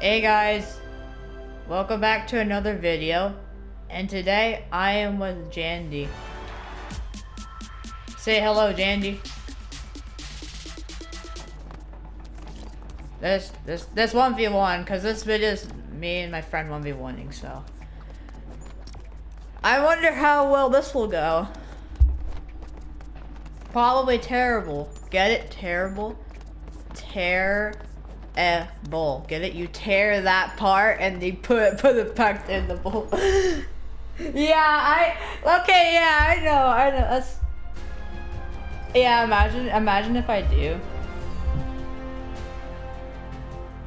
Hey guys, welcome back to another video. And today I am with Jandy. Say hello, Jandy. This this this 1v1, cause this video is me and my friend 1v1ing, so. I wonder how well this will go. Probably terrible. Get it? Terrible? Tear a bowl. Get it? You tear that part and you put put it back in the bowl. yeah, I okay, yeah, I know, I know. That's Yeah, imagine imagine if I do.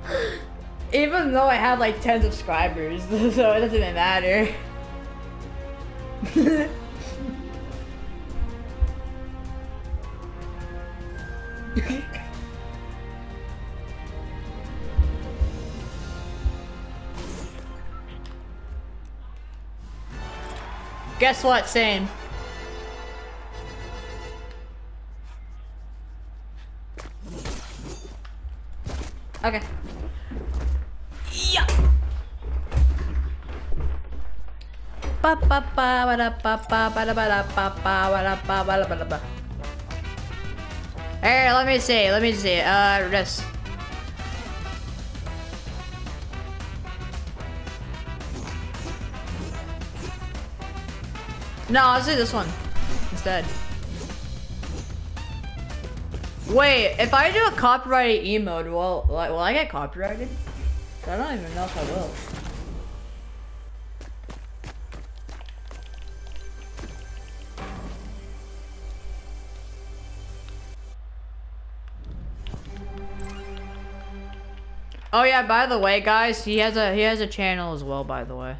Even though I have like 10 subscribers, so it doesn't even matter. Guess what, same. Okay. Yeah. Ba ba ba ba da ba ba ba da ba da ba ba ba da ba ba da ba da ba. Hey, let me see. Let me see. Uh, this. No, I'll do this one instead. Wait, if I do a copyrighted emote, will, will I get copyrighted? I don't even know if I will. Oh yeah, by the way, guys, he has a he has a channel as well, by the way.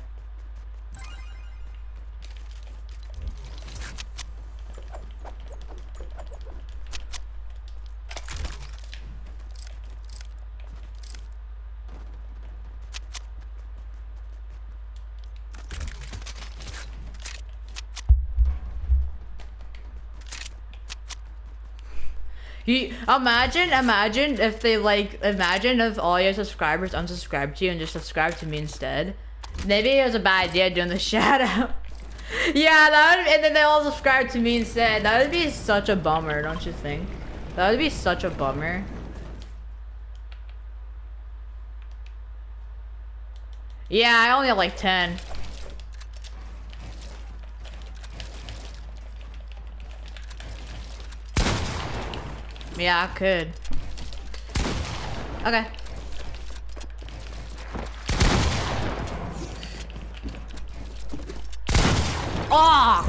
Imagine, imagine if they like, imagine if all your subscribers unsubscribe to you and just subscribe to me instead. Maybe it was a bad idea doing the shout out. yeah, that would, and then they all subscribe to me instead. That would be such a bummer, don't you think? That would be such a bummer. Yeah, I only have like 10. Yeah, I could. Okay. Oh!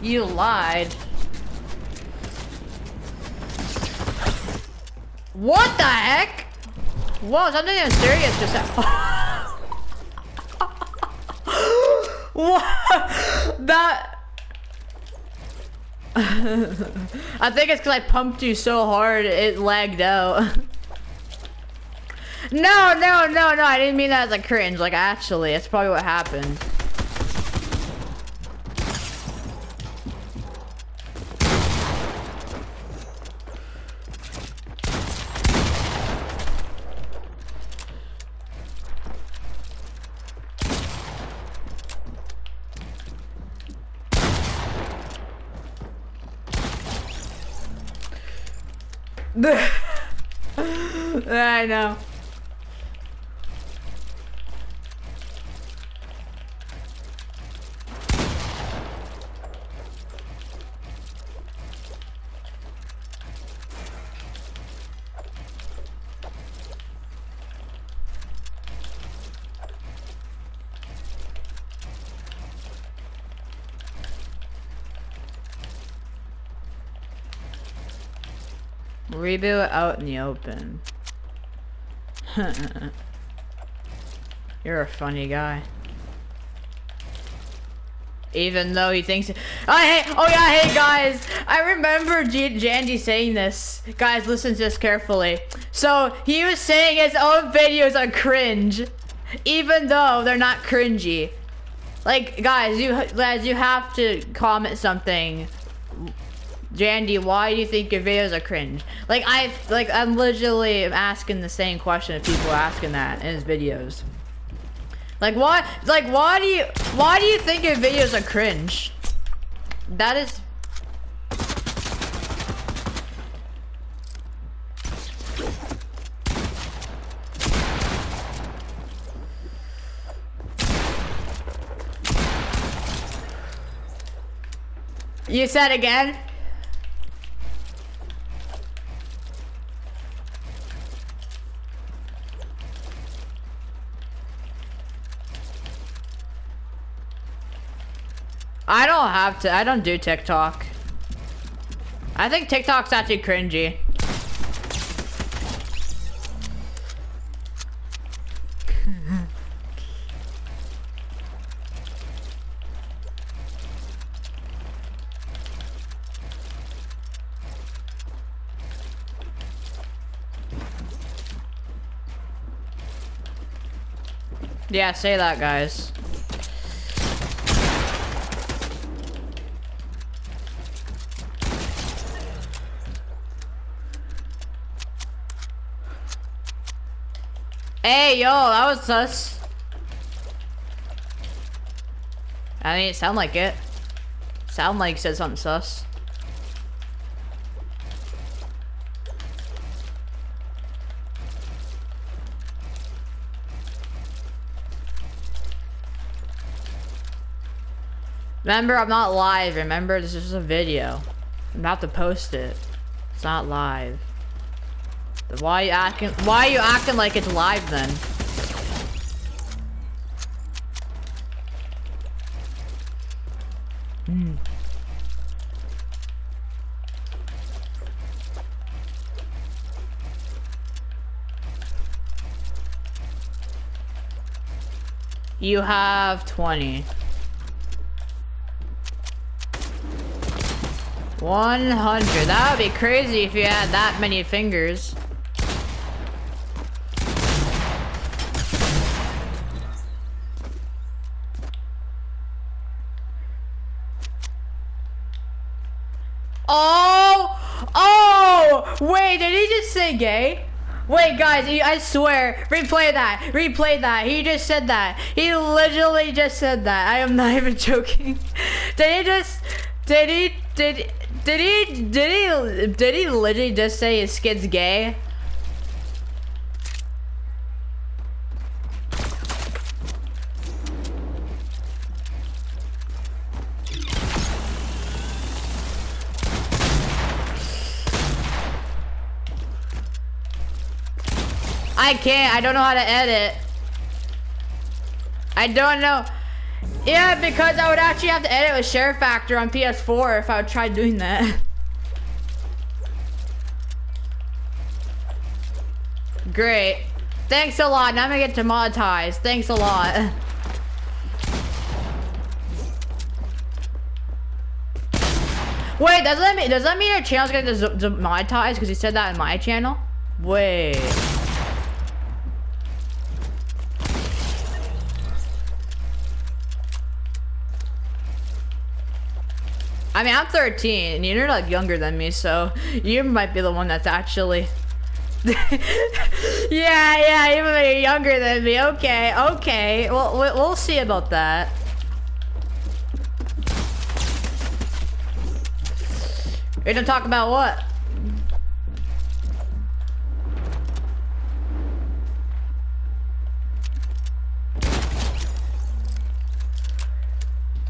You lied. What the heck? Whoa, something serious just happened. what? That... I think it's because I pumped you so hard, it lagged out. no, no, no, no, I didn't mean that as a cringe. Like, actually, that's probably what happened. I know. Reboot out in the open. You're a funny guy. Even though he thinks- Oh, hey! Oh, yeah, hey, guys! I remember G Jandy saying this. Guys, listen to this carefully. So, he was saying his own videos are cringe. Even though they're not cringy. Like, guys, you guys, you have to comment something. Jandy, why do you think your videos are cringe? Like, I, like, I'm literally asking the same question if people are asking that in his videos. Like, why, like, why do you, why do you think your videos are cringe? That is You said again? I don't have to. I don't do TikTok. I think TikTok's actually cringy. Yeah, say that, guys. Hey, yo, that was sus. I mean, it sound like it. Sound like said something sus. Remember, I'm not live. Remember, this is a video. I'm about to post it. It's not live. Why you acting? Why are you acting like it's live then? Hmm. You have 20. 100. That would be crazy if you had that many fingers. Oh! Oh! Wait, did he just say gay? Wait, guys, I swear. Replay that. Replay that. He just said that. He literally just said that. I am not even joking. Did he just... Did he... Did... Did he, did he, did he literally just say his kid's gay? I can't, I don't know how to edit. I don't know. Yeah, because I would actually have to edit with Share Factory on PS4 if I would try doing that. Great. Thanks a lot. Now I'm gonna get demonetized. Thanks a lot. Wait, does that mean does that mean your channel's gonna demonetized because you said that in my channel? Wait. I mean, I'm 13, and you're like younger than me, so you might be the one that's actually. yeah, yeah, even though you're younger than me. Okay, okay. Well, we'll see about that. We're gonna talk about what?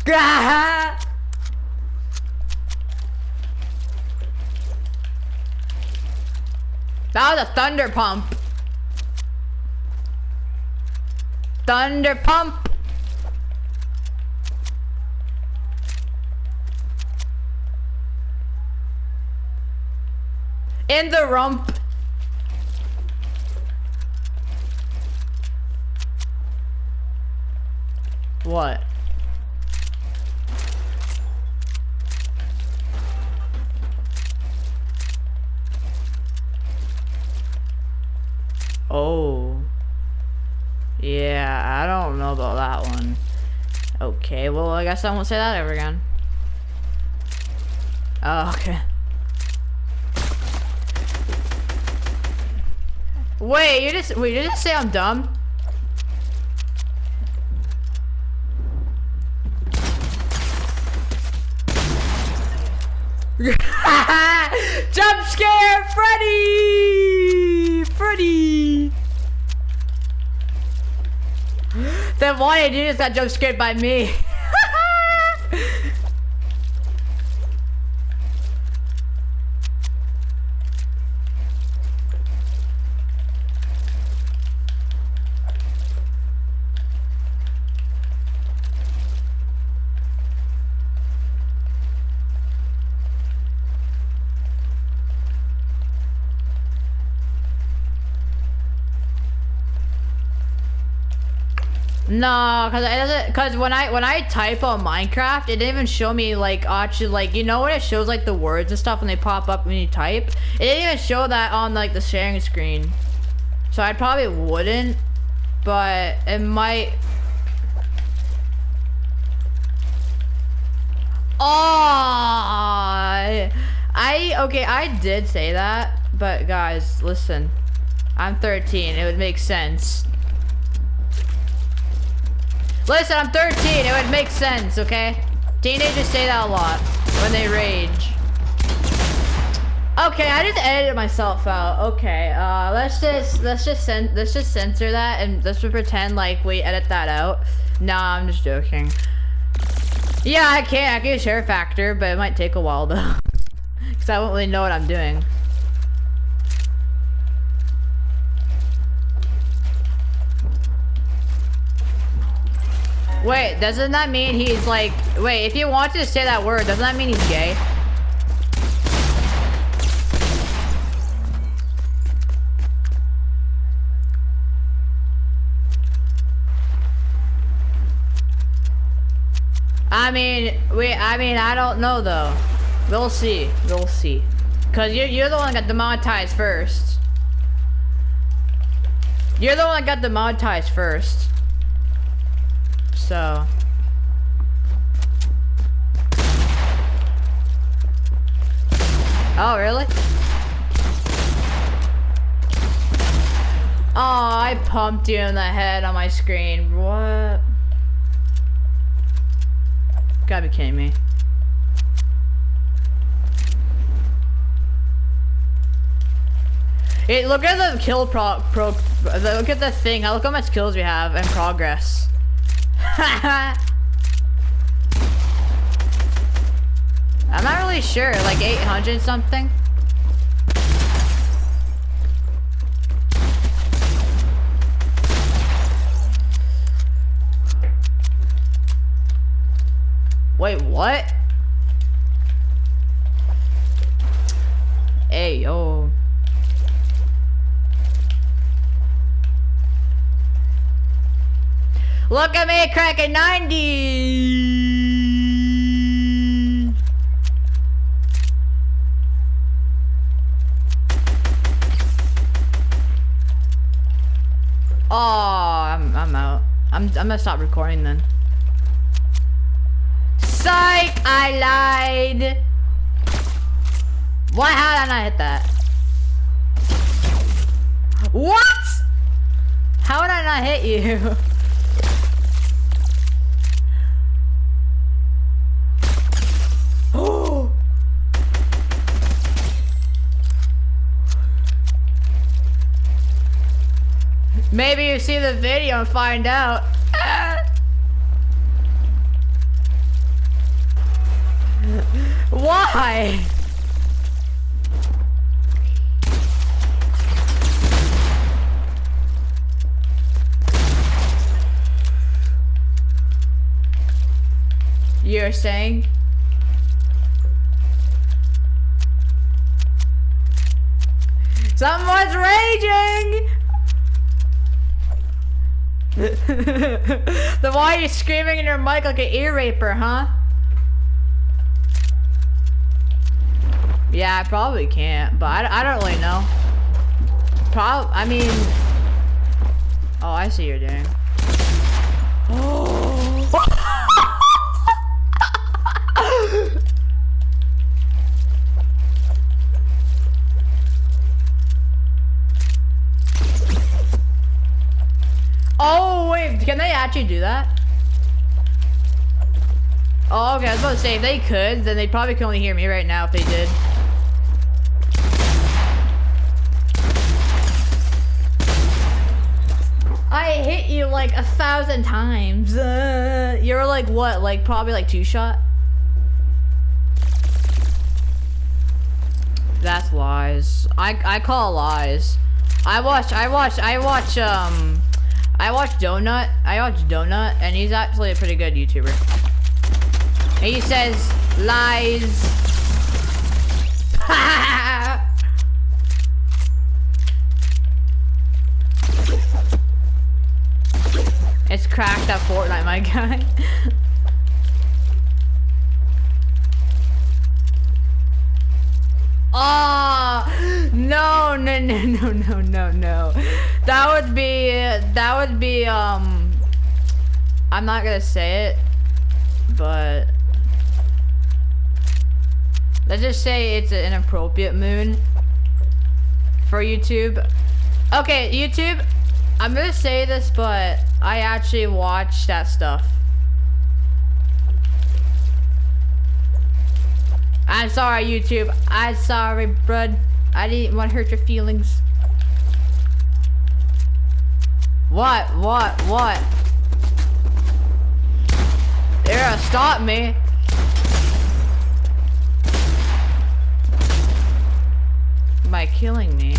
Gah! That was a thunder pump. Thunder pump. In the rump. What? Oh. Yeah, I don't know about that one. Okay, well, I guess I won't say that ever again. Oh, okay. Wait, you just wait, you just say I'm dumb? Jump scare Freddy! Freddy! then why did you just got jump scared by me? No, cause it doesn't. Cause when I when I type on Minecraft, it didn't even show me like actually like you know when it shows like the words and stuff when they pop up when you type. It didn't even show that on like the sharing screen. So I probably wouldn't, but it might. Oh, I okay. I did say that, but guys, listen. I'm 13. It would make sense. Listen, I'm 13. It would make sense, okay? Teenagers say that a lot when they rage. Okay, I just edited myself out. Okay, uh, let's just let's just let's just censor that and let's just pretend like we edit that out. Nah, I'm just joking. Yeah, I can't. I can share a factor, but it might take a while though, because I won't really know what I'm doing. Wait, doesn't that mean he's like... Wait, if you want to say that word, doesn't that mean he's gay? I mean, wait, I mean, I don't know though. We'll see. We'll see. Cause you're, you're the one that got demonetized first. You're the one that got demonetized first so... Oh, really? Oh, I pumped you in the head on my screen. What? Gotta be kidding me. Hey, look at the kill pro, pro look at the thing. Look how much kills we have and progress. I'm not really sure, like 800 something? Wait, what? Hey, yo. Look at me cracking 90! Oh, I'm, I'm out. I'm, I'm gonna stop recording then. Psych! I lied! Why? How did I not hit that? What? How would I not hit you? Maybe you see the video and find out. Why? You're saying? Someone's raging! then why are you screaming in your mic like an ear raper, huh? Yeah, I probably can't, but I, I don't really know. Prob I mean... Oh, I see you're doing. Actually do that? Oh, okay, I was about to say, if they could, then they probably can only hear me right now if they did. I hit you like a thousand times. Uh, you're like what? Like probably like two shot? That's lies. I I call lies. I watch I watch I watch um I watch Donut. I watch Donut and he's actually a pretty good YouTuber. And he says lies. it's cracked at Fortnite, my guy. Oh no no no no no no no. That would be that would be um I'm not gonna say it, but let's just say it's an inappropriate moon for YouTube. Okay, YouTube, I'm gonna say this, but I actually watch that stuff. I'm sorry, YouTube. I'm sorry, bud. I didn't want to hurt your feelings. What? What? What? Yeah, stop me. By killing me.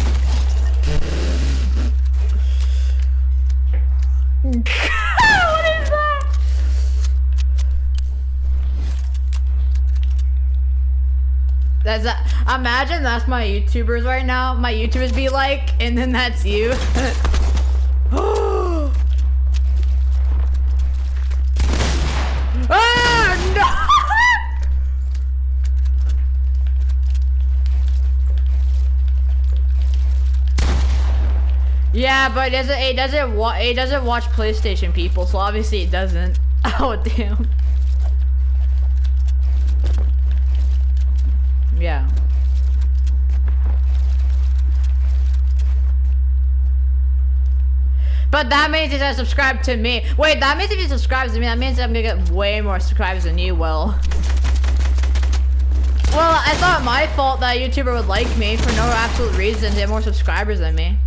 A, imagine that's my YouTubers right now. My YouTubers be like, and then that's you. ah! Yeah, but it doesn't it doesn't it doesn't watch PlayStation people, so obviously it doesn't. Oh damn. Yeah. That means he's gonna subscribe to me. Wait, that means if he subscribes to me, that means I'm gonna get way more subscribers than you will. Well, it's not my fault that a YouTuber would like me for no absolute reason. They have more subscribers than me.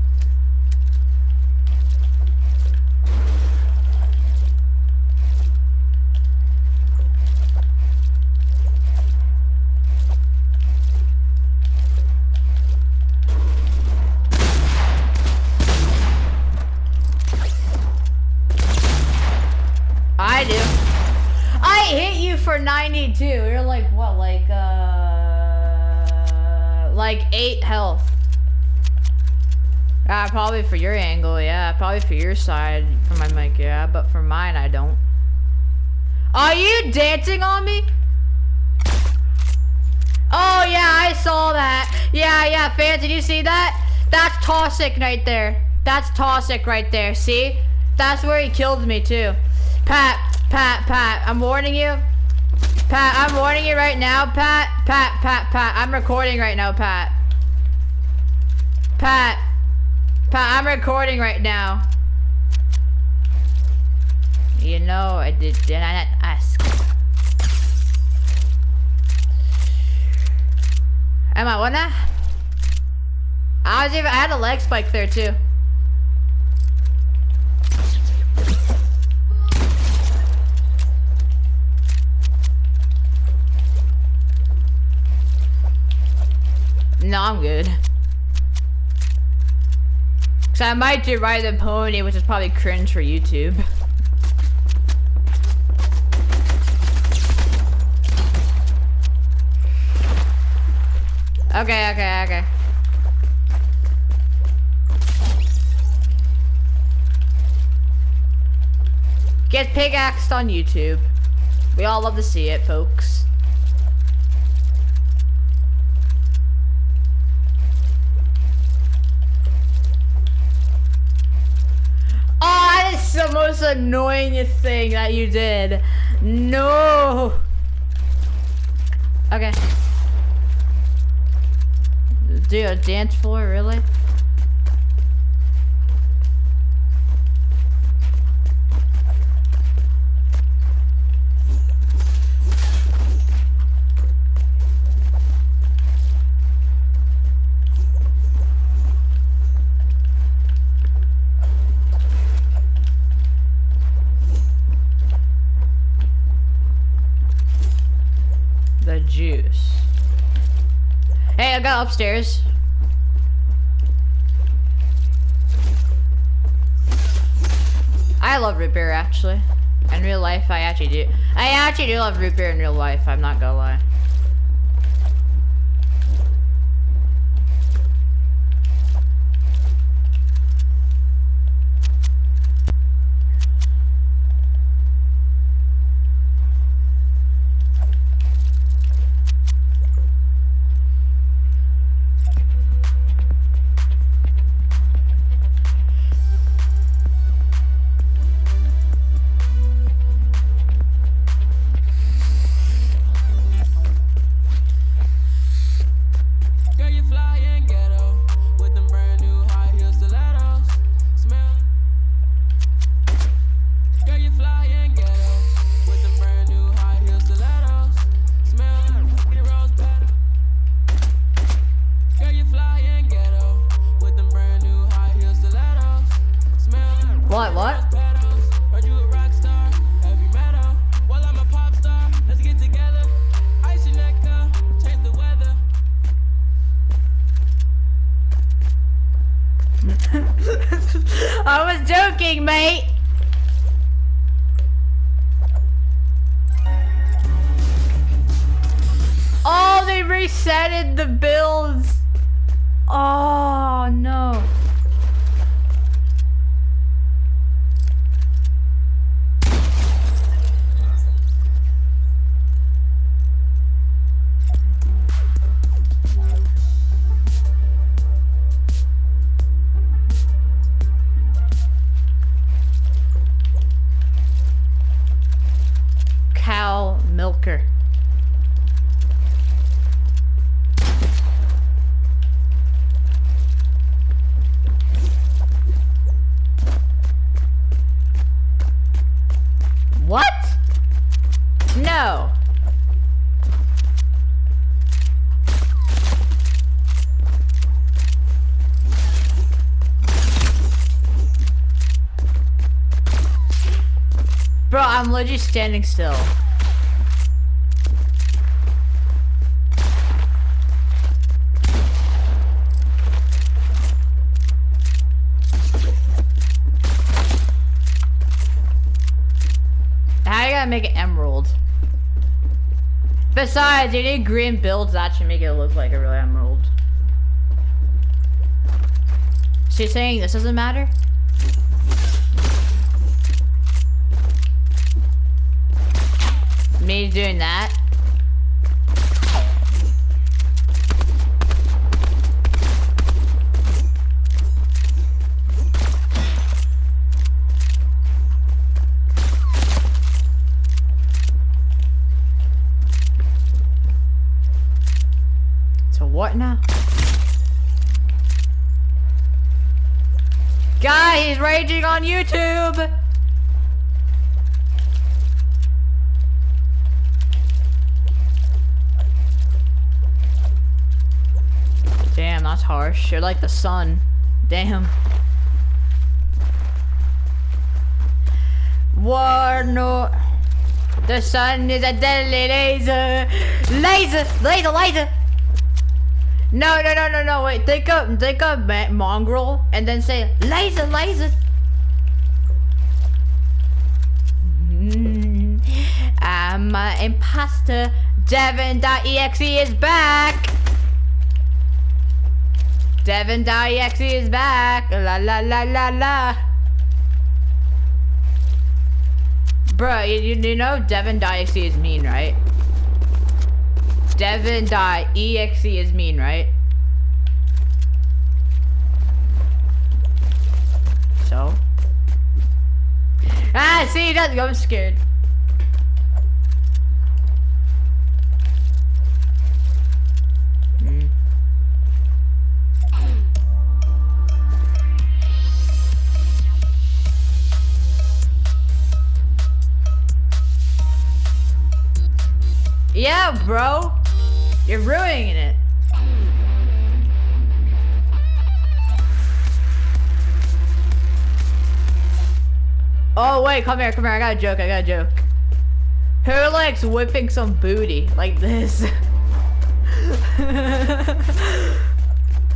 I do. I hit you for 92. You're like, what, like, uh, like 8 health. Ah, probably for your angle, yeah. Probably for your side, for my mic, yeah. But for mine, I don't. Are you dancing on me? Oh, yeah, I saw that. Yeah, yeah, fans, did you see that? That's Toxic right there. That's Toxic right there, see? That's where he killed me, too. Pat, Pat, Pat, I'm warning you. Pat, I'm warning you right now, Pat. Pat, Pat, Pat, I'm recording right now, Pat. Pat. Pat, I'm recording right now. You know, I did, did I not ask? Am I that? I was even, I had a leg spike there too. No, I'm good. Cause I might do Ride the Pony, which is probably cringe for YouTube. Okay, okay, okay. Get pickaxed on YouTube. We all love to see it, folks. Oh, that's the most annoying thing that you did. No. Okay. Do a dance floor, really? Upstairs. I love root beer actually. In real life, I actually do. I actually do love root beer in real life. I'm not gonna lie. I was joking, mate. Oh, they resetted the builds. Oh, no. What? No. Bro, I'm legit standing still. Besides, you need green builds that should make it look like a real emerald. You're saying this doesn't matter? Me doing that? what now? Guy, he's raging on YouTube! Damn, that's harsh. You're like the sun. Damn. War no. The sun is a deadly laser. Laser, laser, laser. No, no, no, no, no, wait. Think of, think of Mongraal and then say, laser, laser. I'm imposter. Devin.exe is back. Devin.exe is back. La la la la la. Bro, you, you know Devin.exe is mean, right? Devin die. EXE is mean, right? So? Ah, see, go. I'm scared. Bro. You're ruining it. Oh, wait, come here, come here. I got a joke, I got a joke. Who likes whipping some booty like this?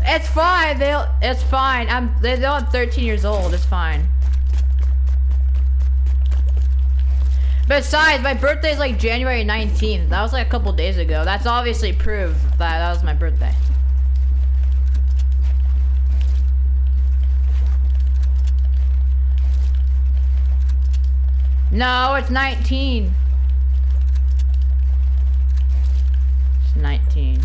it's fine. They'll. It's fine. I'm. They're not 13 years old. It's fine. Besides, my birthday is like January 19th. That was like a couple days ago. That's obviously proof that that was my birthday. No, it's 19. It's 19.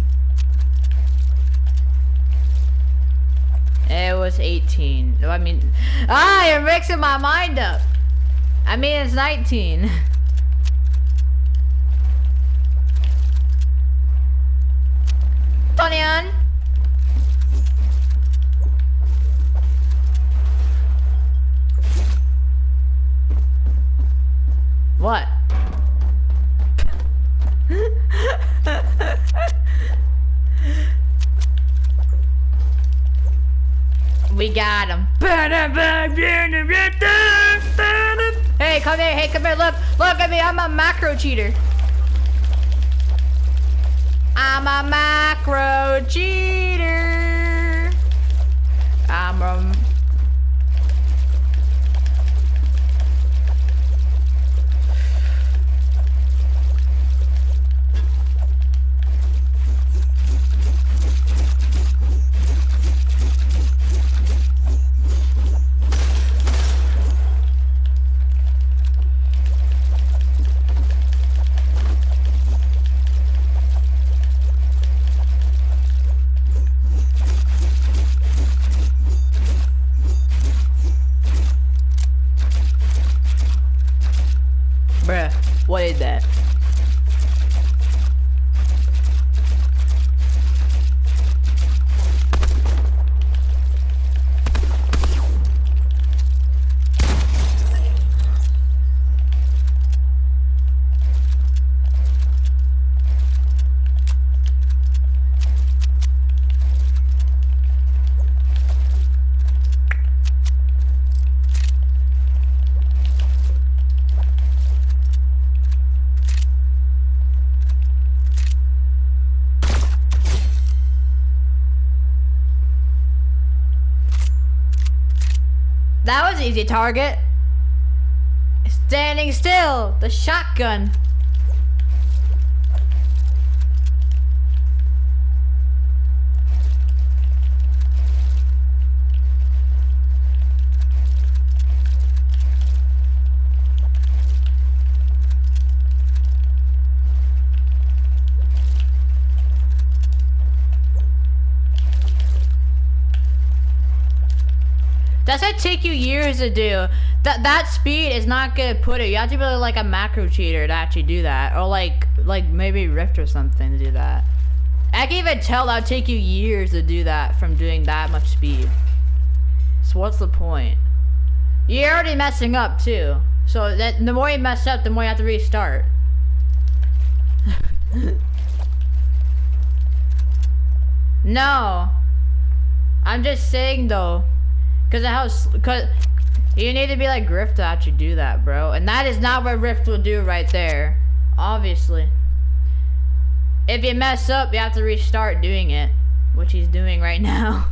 It was 18. I mean, ah, you're mixing my mind up. I mean, it's 19. Onion. What? we got him. Hey, come here. Hey, come here. Look. Look at me. I'm a macro cheater. I'm a macro cheater. I'm a That was easy target. Standing still, the shotgun. That's gonna take you years to do. That that speed is not gonna put it. You have to be like a macro cheater to actually do that, or like like maybe Rift or something to do that. I can even tell that'll take you years to do that from doing that much speed. So what's the point? You're already messing up too. So that the more you mess up, the more you have to restart. no. I'm just saying though. Cause of house, cause you need to be like Rift to actually do that, bro. And that is not what Rift will do right there. Obviously. If you mess up, you have to restart doing it. Which he's doing right now.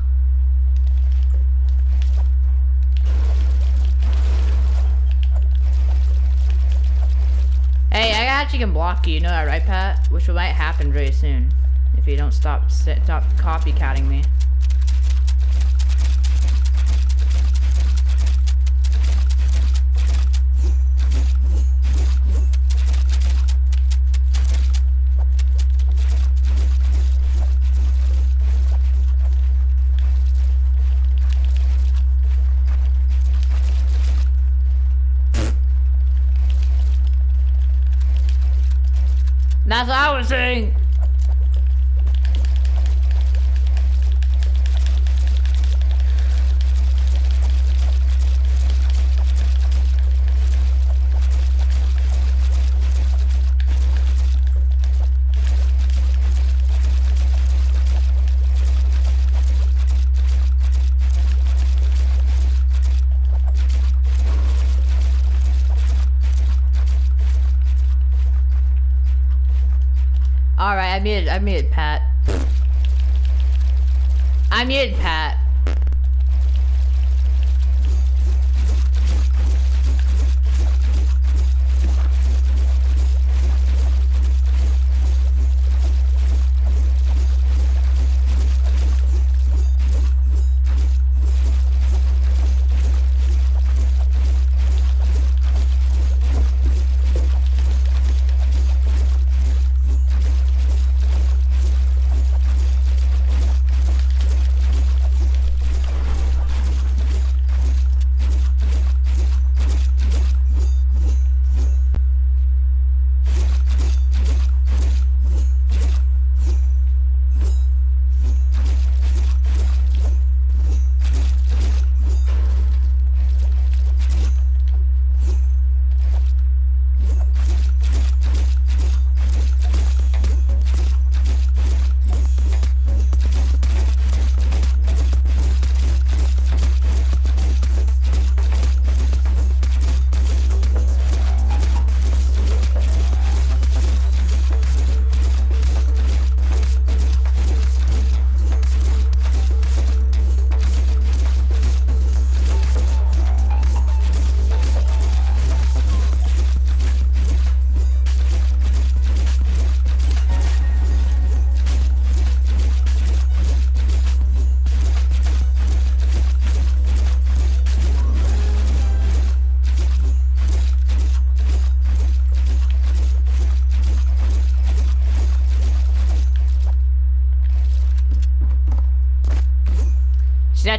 Hey, I actually can block you, you know that right, Pat? Which might happen very soon. If you don't stop, stop copycatting me. Saying. Muted, I muted Pat. I muted Pat.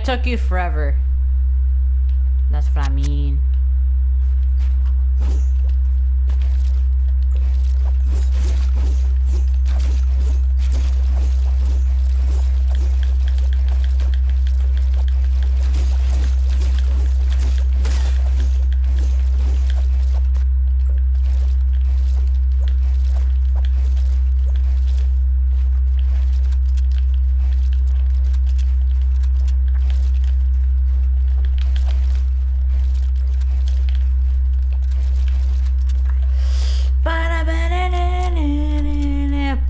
Took you forever. That's what I mean.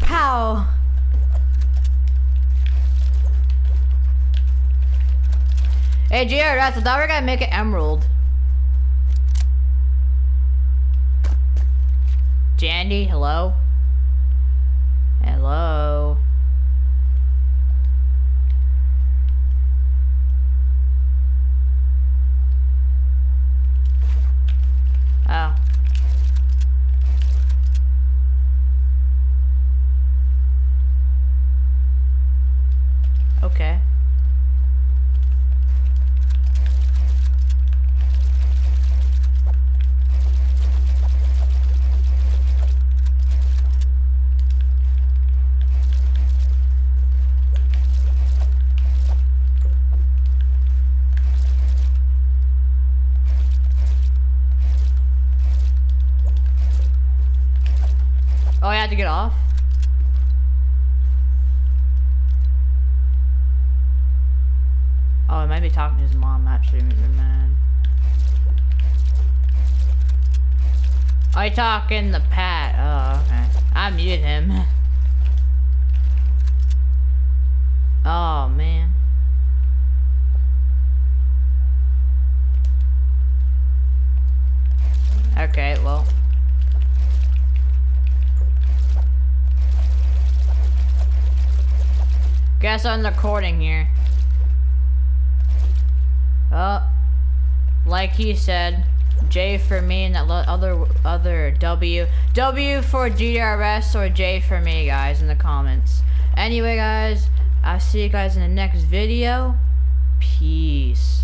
Pow. Hey, Jared, I thought we are gonna make it emerald. Jandy? Hello? Oh. Okay. Oh, I had to get off? Oh, he might be talking to his mom, actually, man. Oh, you talking to Pat. Oh, okay. I muted him. Oh, man. Okay, well. Guess I'm recording here. Oh, like he said, J for me and that other other W. W for GDRS or J for me, guys, in the comments. Anyway, guys, I'll see you guys in the next video. Peace.